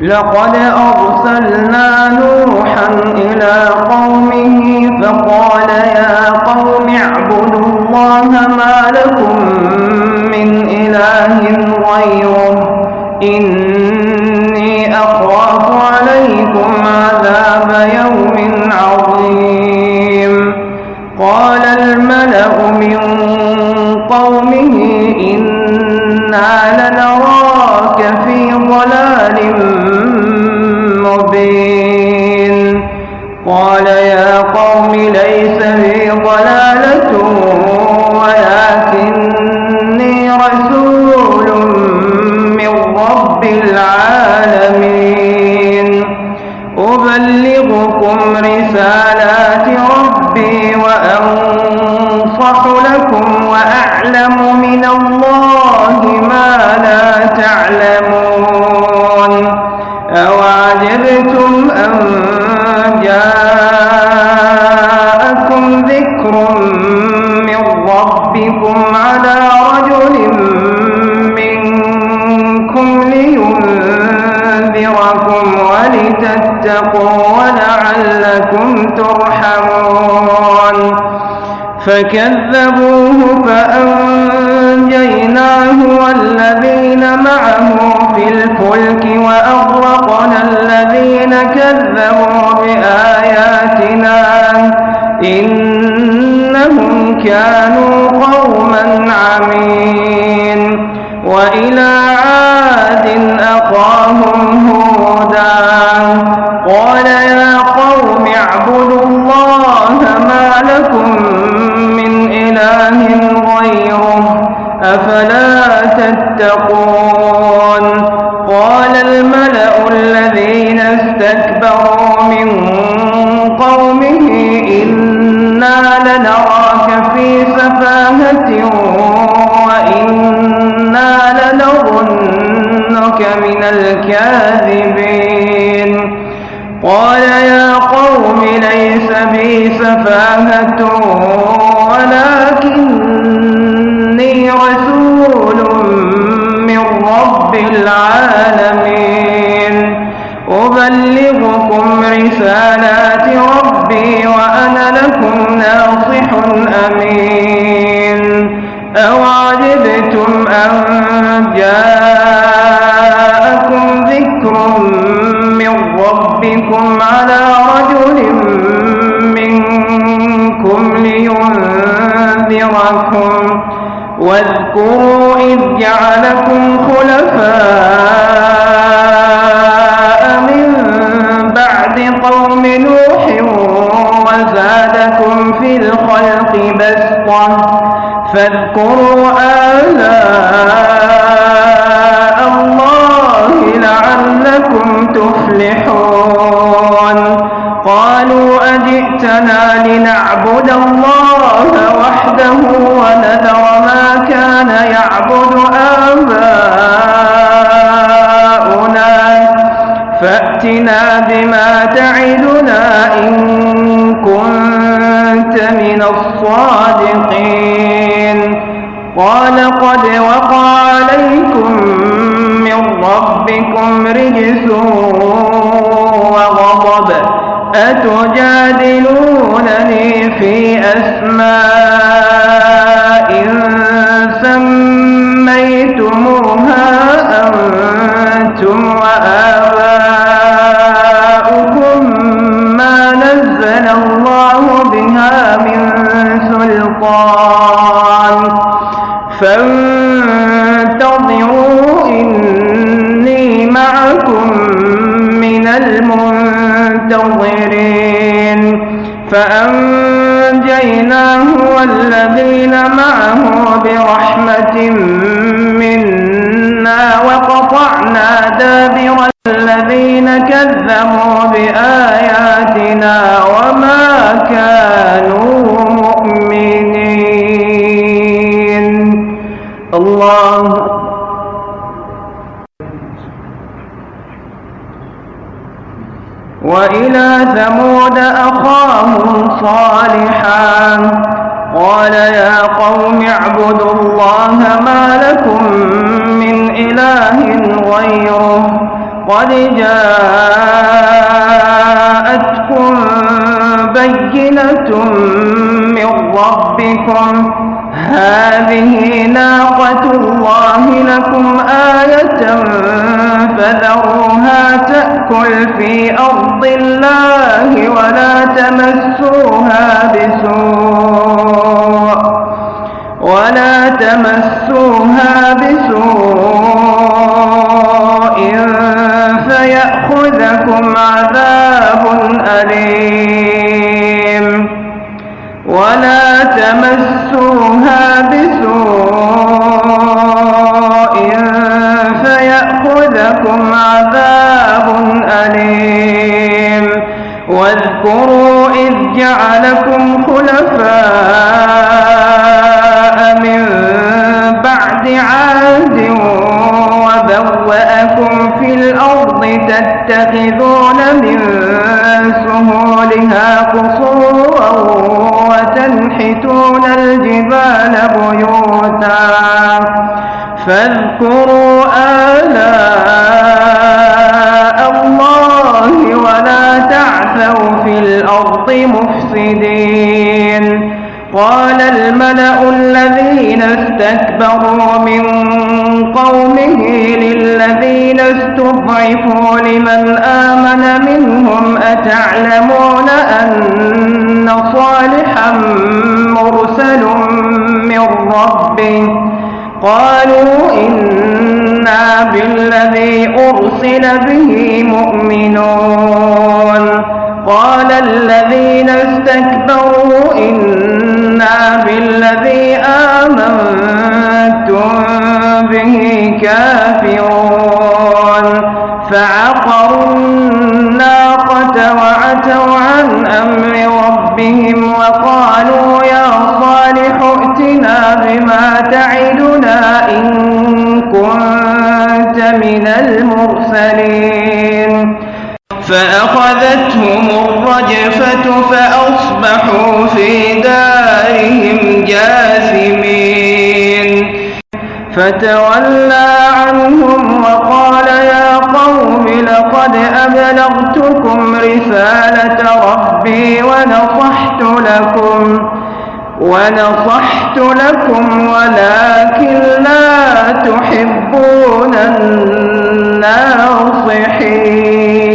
لقد أرسلنا نوحا إلى قومه فقال يا قوم اعبدوا الله ما لكم من إله غيره. إني أخاف عليكم عذاب يوم عظيم. قال الملأ من قومه إنا لنراك في ضلال مبين قال يا قوم ليس بي ضلالة ولكني رسول من رب العالمين. أبلغكم رسالات ربي وأنصح لكم وأعلم من الله فكذبوه فأنجيناه والذين معه في الفلك وأغرقنا الذين كذبوا بآياتنا إنهم كانوا قوما غيره أفلا تتقون قال الملأ الذين استكبروا من قومه إنا لنراك في سفاهة وإنا لنظنك من الكاذبين قال يا قوم ليس بي سفاهة ولكني أوعجبتم أن جاءكم ذكر من ربكم على رجل منكم لينذركم واذكروا إذ جعلكم خلفاء من بعد قوم نوح وزادكم في الخلق بسطة فاذكروا آلاء الله لعلكم تفلحون. قالوا أجئتنا لنعبد الله وحده الصادقين. قال قد وقع عليكم من ربكم رجس وغضب. أتجادلونني في أسماء سلطان فانتظروا إني معكم من المنتظرين. فأنجيناه والذين معه برحمة منا وقطعنا دابر الذين كذبوا بآياتنا وما كانوا وإلى ثمود أخاهم صالحا. قال يا قوم اعبدوا الله ما لكم من إله غيره. قد جاءتكم بينة من ربكم. هذه ناقة الله لكم آية فذروها تأكل في أرض الله ولا تمسوها بسوء ولا تمسوها بسوء فيأخذكم عذاب أليم. واذكروا إذ جعلكم خلفاء من بعد عاد وبوأكم في الأرض تتخذون من سهولها قصورا وتنحتون الجبال بيوتا. فاذكروا آلاء الله ولا تعثوا في الأرض مفسدين. قال الملأ الذين استكبروا من قومه للذين استضعفوا لمن آمن منهم أتعلمون أن قالوا إنا بالذي أرسل به مؤمنون. قال الذين استكبروا إنا بالذي آمنتم به كافرون. فعقروا الناقة وعتوا المرسلين. فأخذتهم الرجفة فأصبحوا في دارهم جاثمين. فتولى عنهم وقال يا قوم لقد أبلغتكم رسالة ربي ونصحت لكم ونصحت لكم ولكن لا تحبون الناصحين